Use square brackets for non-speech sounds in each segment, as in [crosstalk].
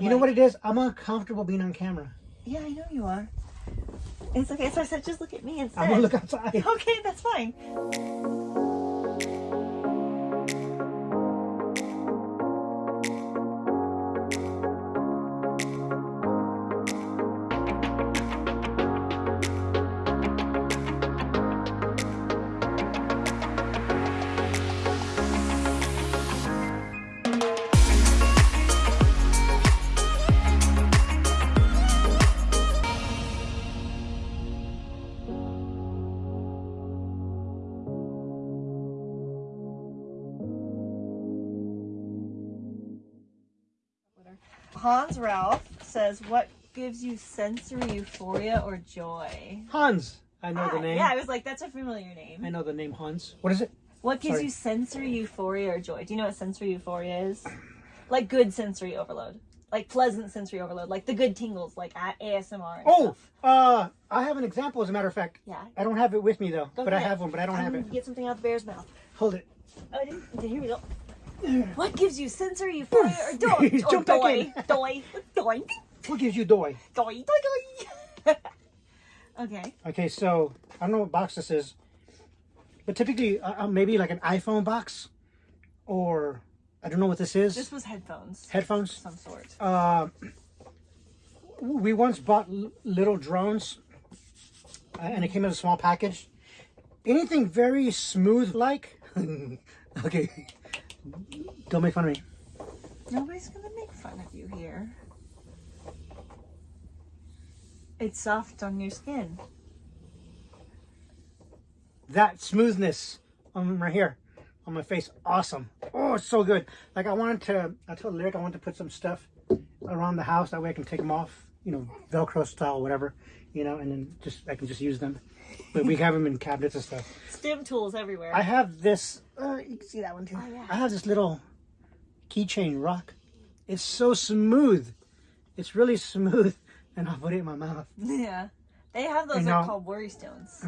You know what it is? I'm uncomfortable being on camera. Yeah, I know you are. It's okay. So I said, just look at me instead. I'm gonna look outside. [laughs] Okay, that's fine. Hans Ralph says, "What gives you sensory euphoria or joy?" Hans. I know the Ah, name. Yeah, I was like, "That's a familiar name." I know the name Hans. What is it? What gives Sorry. you sensory euphoria or joy? Do you know what sensory euphoria is? Like good sensory overload, like pleasant sensory overload, like the good tingles, like ASMR. Oh, uh, I have an example as a matter of fact. yeah. I don't have it with me though, Go but I have one, but I don't have Um, it. Get something out the bear's mouth. Hold it. Oh, I didn't. Okay, here we go. [sighs] What gives you sensory [sighs] euphoria or joy? He's or jumped back joy? in. [laughs] Joy. Joy. What gives you joy? Joy. Joy. Joy. okay. Okay, so I don't know what box this is, but typically uh, uh, maybe like an iPhone box, or I don't know what this is. This was headphones. Headphones. some sort. Uh, we once bought l- little drones, uh, and it came in a small package. Anything very smooth like. [laughs] okay, don't make fun of me. Nobody's gonna make fun of you here. It's soft on your skin. that smoothness on right here on my face awesome oh it's so good like i wanted to i told lyric i wanted to put some stuff around the house that way i can take them off you know velcro style whatever you know and then just i can just use them but we have them in cabinets and stuff [laughs] Stim tools everywhere. i have this uh, you can see that one too Oh, yeah. i have this little keychain rock it's so smooth it's really smooth [laughs] and i'll put it in my mouth yeah. They have those are called worry stones.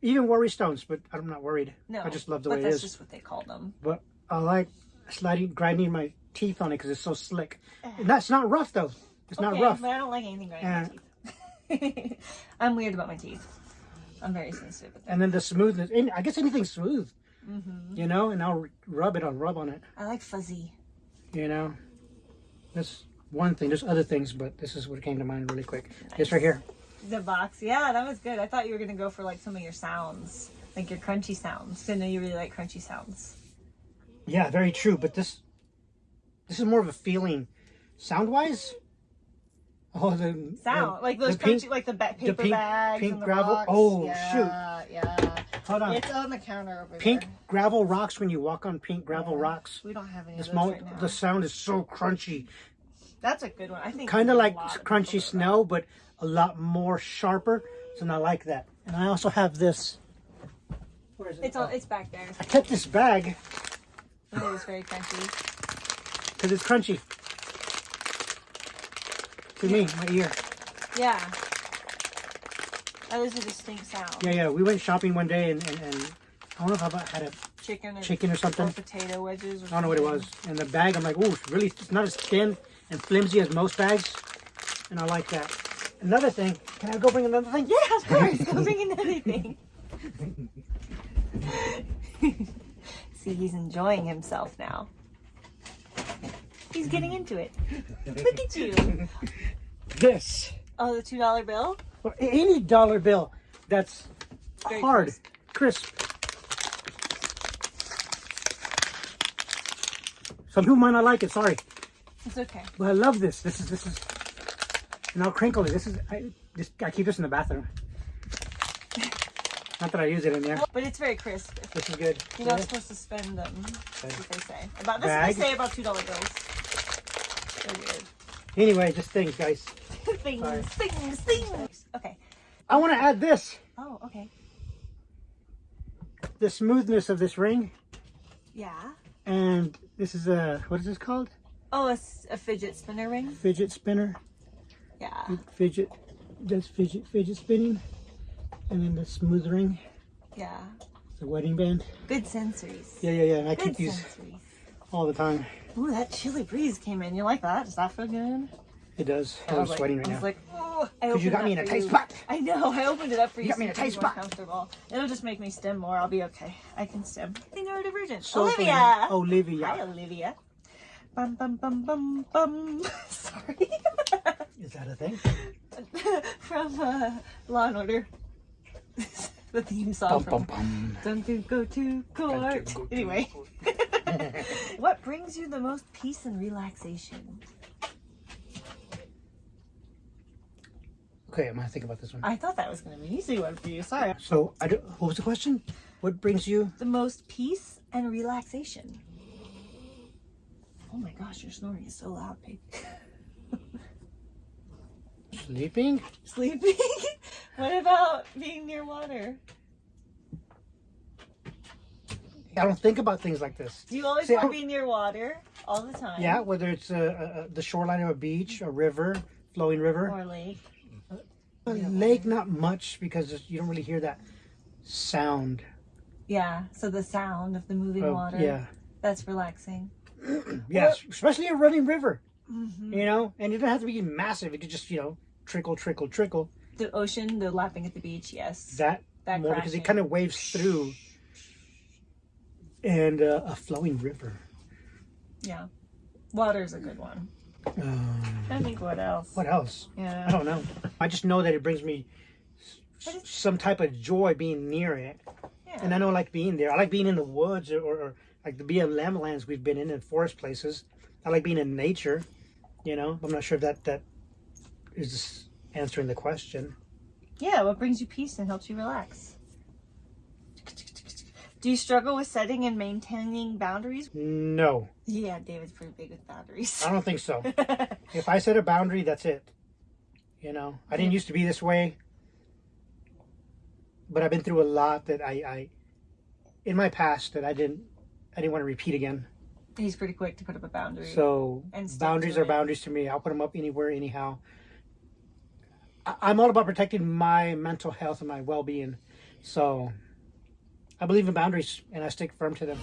even worry stones but i'm not worried No. i just love the but way it that's just what they call them. but I like sliding, grinding my teeth on it because it's so slick. And that's not rough though. It's not Okay, rough. But I don't like anything grinding my teeth. [laughs] I'm weird about my teeth. I'm very sensitive with. And then the smoothness. And I guess anything smooth, Mm-hmm. you know. And I'll rub it. I'll rub on it, I like fuzzy. you know. That's one thing. There's other things, but this is what came to mind really quick. This right here. The box. Yeah, that was good. I thought you were gonna go for like some of your sounds. Like your crunchy sounds. I know you really like crunchy sounds. Yeah, very true. But this, this is more of a feeling, sound wise. Oh, the Sound. the- like those the pink- crunchy like the ba- paper pink- bags pink and the gravel- rocks. oh, yeah, Yeah. Hold on. It's on the counter over Pink there. gravel rocks when you walk on pink gravel rocks. We don't have any The of those small, right now. the sound is so crunchy. That's a good one. I think kind of like crunchy people snow, but a lot more sharper. So I like that. And I also have this. Where is it? It's all. Oh. It's back there. I kept this bag It is very crunchy. because it's crunchy. To me, my ear. Yeah. That is a distinct sound. Yeah, yeah. We went shopping one day and, and, and I don't know if I had a Chicken or, chicken or or something. potato wedges. Or I don't know what it was. And the bag, I'm like, ooh, it's really, it's not as thin and flimsy as most bags. And I like that. Another thing, can I go bring another thing? Yeah, of course. [laughs] Go bring another thing. [laughs] See, he's enjoying himself now. He's getting into it. [laughs] Look at you. This. Oh, the two dollar bill. Or any dollar bill that's Very hard, crisp. Some people might not like it, sorry. It's okay. But I love this. This is this is and I'll crinkle it. This is I just I keep this in the bathroom. [laughs] Not that I use it in there. But it's very crisp. This is good. You're not supposed to spend them. That's what they say. About this Bag. is what they say about two dollar bills. Weird. Anyway, just [laughs] things, guys. things, Sorry. things, things. Okay. I want to add this. Oh, okay. The smoothness of this ring. Yeah. And this is a what is this called? Oh, a fidget spinner ring. Fidget spinner. Yeah. Fidget does fidget fidget spinning. And then the smooth ring. Yeah. The wedding band. Good sensories. Yeah, yeah, yeah. And I Good keep these sensories. All the time. Ooh, that chilly breeze came in. You like that? Does that feel good? It does. I I'm like- sweating right I now. was like, oh, I you got me in a tight spot. I know. I opened it up for you. You got me in a tight you can be more spot. Comfortable. It'll just make me stim more. I'll be okay. I can stim. I think neurodivergent. So Olivia. funny. Olivia. Hi, Olivia. Bum bum bum bum bum. [laughs] Sorry. Is that a thing? [laughs] From uh, Law and Order. [laughs] the theme song Bum, bum, from bum. Don't you go to court. go to Anyway. [laughs] what brings you the most peace and relaxation? Okay, I'm gonna think about this one. I thought that was going to be an easy one for you. Sorry. So, I do, what was the question? What brings you? The most peace and relaxation. Oh my gosh, your snoring is so loud, babe. [laughs] Sleeping? Sleeping? [laughs] what about being near water? I don't think about things like this. Do you always See, want to be near water all the time? Yeah, whether it's uh, uh, the shoreline of a beach, a river, flowing river, Or lake? a lake. Not much because you don't really hear that sound. Yeah. So the sound of the moving of- water. Yeah, That's relaxing. [clears throat] yes, especially a running river. hmm You know, and it doesn't have to be massive. It could just you know trickle, trickle, trickle. The ocean, the lapping at the beach. Yes. That, That more because it kind of waves through. And uh, a flowing river. Yeah. Water's a good one. Um, I think what else? what else? Yeah. I don't know. I just know that it brings me it's- some type of joy being near it. Yeah. And I don't like being there. I like being in the woods or, or like the BLM lands we've been in and forest places. I like being in nature. You know, I'm not sure if that that is answering the question. Yeah, what brings you peace and helps you relax? Do you struggle with setting and maintaining boundaries? No, Yeah, David's pretty big with boundaries. I don't think so. [laughs] if I set a boundary, that's it. You know, I didn't used to be this way, but I've been through a lot that I, I in my past that I didn't I didn't want to repeat again. He's pretty quick to put up a boundary. So And boundaries are it. boundaries to me. I'll put them up anywhere, anyhow. I- I'm all about protecting my mental health and my well-being. So I believe in boundaries, and I stick firm to them.